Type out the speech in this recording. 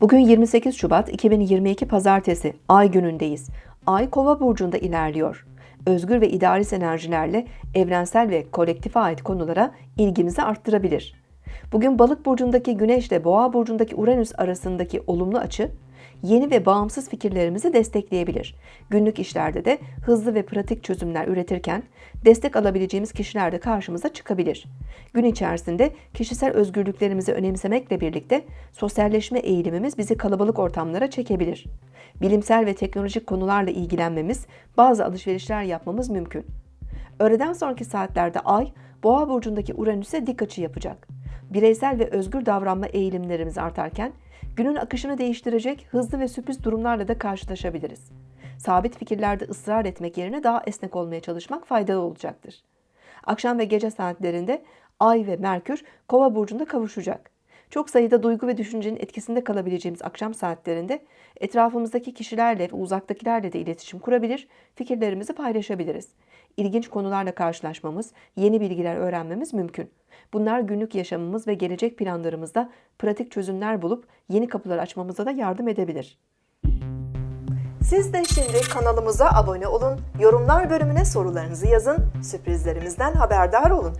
Bugün 28 Şubat 2022 Pazartesi, Ay günündeyiz. Ay Kova burcunda ilerliyor. Özgür ve idealist enerjilerle evrensel ve kolektife ait konulara ilgimizi arttırabilir. Bugün Balık burcundaki Güneş ile Boğa burcundaki Uranüs arasındaki olumlu açı yeni ve bağımsız fikirlerimizi destekleyebilir. Günlük işlerde de hızlı ve pratik çözümler üretirken destek alabileceğimiz kişiler de karşımıza çıkabilir. Gün içerisinde kişisel özgürlüklerimizi önemsemekle birlikte sosyalleşme eğilimimiz bizi kalabalık ortamlara çekebilir. Bilimsel ve teknolojik konularla ilgilenmemiz, bazı alışverişler yapmamız mümkün. Öğleden sonraki saatlerde Ay, Boğa burcundaki Uranüs'e dik açı yapacak. Bireysel ve özgür davranma eğilimlerimiz artarken, günün akışını değiştirecek hızlı ve sürpriz durumlarla da karşılaşabiliriz. Sabit fikirlerde ısrar etmek yerine daha esnek olmaya çalışmak faydalı olacaktır. Akşam ve gece saatlerinde Ay ve Merkür Kova burcunda kavuşacak. Çok sayıda duygu ve düşüncenin etkisinde kalabileceğimiz akşam saatlerinde etrafımızdaki kişilerle ve uzaktakilerle de iletişim kurabilir, fikirlerimizi paylaşabiliriz. İlginç konularla karşılaşmamız, yeni bilgiler öğrenmemiz mümkün. Bunlar günlük yaşamımız ve gelecek planlarımızda pratik çözümler bulup yeni kapılar açmamıza da yardım edebilir. Siz de şimdi kanalımıza abone olun, yorumlar bölümüne sorularınızı yazın, sürprizlerimizden haberdar olun.